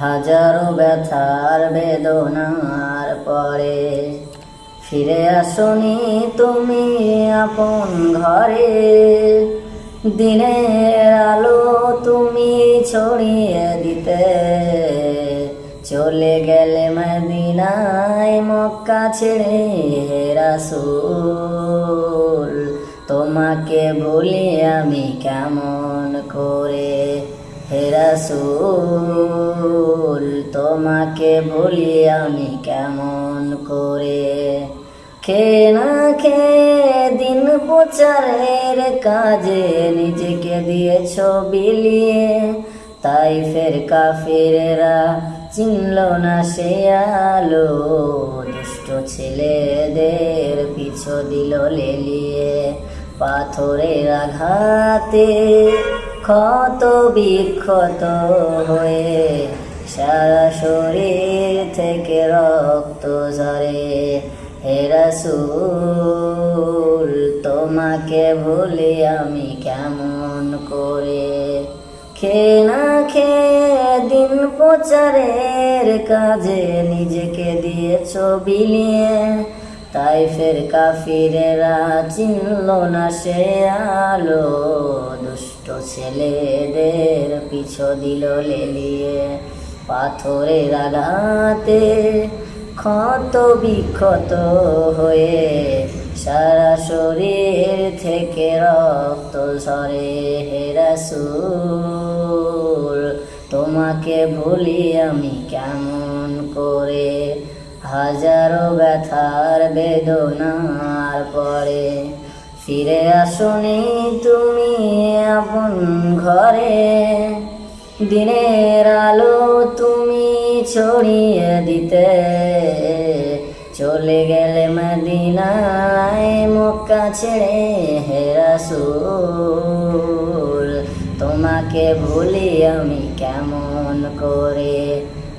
হাজারো ব্যথার বেদনার পরে। ফিরে আসনি তুমি আপন ঘরে। দিনের আলো তুমি ছড়িয়ে দিতে। চলে গেলে মদিনায় মক্কা ছেড়ে রাসূল। তোমাকে ভুলি আমি কেমন করে? হে রাসূল, তোমাকে ভুলি আমি কেমন করে? খে না খে দিন প্রচারের কাজে নিজেকে দিয়েছ বিলিয়ে? তাই ফের কাফিরেরা চিনল না সে আলো, দুষ্ট ছেলেদের পিছু দিল লেলিয়ে। পাথরের আঘাতে ক্ষত বিক্ষত হয়ে সারা শরীর থেকে রক্ত ঝরে। হে রাসূল, তোমাকে ভুলি আমি কেমন করে? খে না খে দিন প্রচারের কাজে নিজেকে দিয়েছ বিলিয়ে। তাই ফের কাফিরেরা চিনল না সে আলো। দুষ্ট ছেলেদের পিছু দিল লেলিয়ে। পাথরের আঘাতে ক্ষত বিক্ষত হয়ে সারা শরীর থেকে রক্ত ঝরে। হে রাসূল, তোমাকে ভুলি আমি কেমন করে? হাজারো ব্যথার বেদনার পরে। ফিরে আসনি তুমি আপন ঘরে। দিনের আলো তুমি ছড়িয়ে দিতে। চলে গেলে মদিনায় মক্কা ছেড়ে হে রাসূল, তোমাকে ভুলি আমি কেমন করে?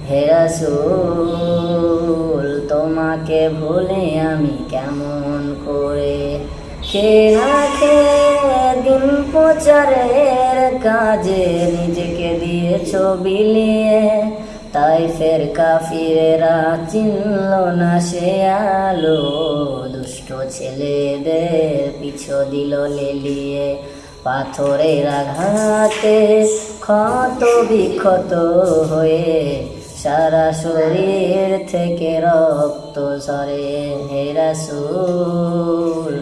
হে রাসূল, তোমাকে ভুলি আমি কেমন করে? কে না খে দিন প্রচারের কাজে? নিজেকে দিয়েছ বিলিয়ে তাই ফের কাফিরেরা চিনল না সে আলো। দুষ্ট ছেলেদের পিছু দিল লেলিয়ে পাথরের আঘাতে। ক্ষত বিক্ষত হয়ে সারা শরীর থেকে রক্ত ঝরে হে রাসূল।